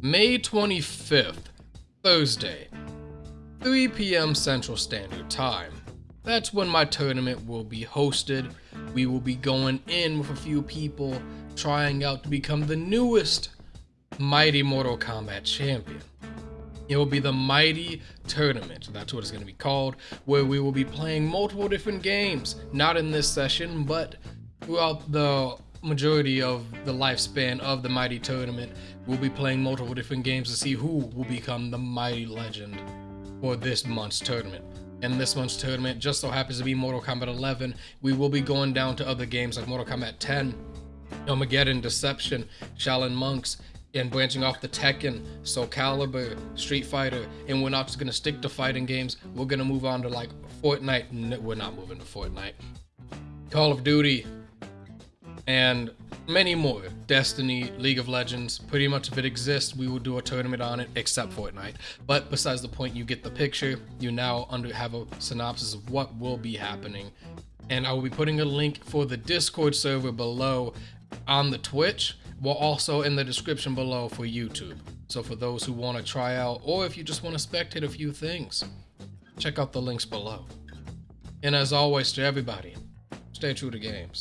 May 25th, Thursday, 3 p.m. Central Standard Time. That's when my tournament will be hosted. We will be going in with a few people trying out to become the newest Mighty Mortal Kombat champion. It will be the Mighty Tournament, that's what it's going to be called, where we will be playing multiple different games. Not in this session, but throughout the majority of the lifespan of the Mighty Tournament, we'll be playing multiple different games to see who will become the Mighty Legend for this month's tournament. And this month's tournament just so happens to be Mortal Kombat 11. We will be going down to other games like Mortal Kombat 10, Armageddon, Deception, Shaolin Monks, and branching off the Tekken, Soul Calibur, Street Fighter, and we're not just gonna stick to fighting games. We're gonna move on to like Fortnite. No, we're not moving to Fortnite. Call of Duty, and many more. Destiny, League of Legends, pretty much if it exists, we will do a tournament on it, except Fortnite. But besides the point, you get the picture. You now under have a synopsis of what will be happening. And I will be putting a link for the Discord server below on the Twitch, while also in the description below for YouTube. So for those who want to try out, or if you just want to spectate a few things, check out the links below. And as always to everybody, stay true to games.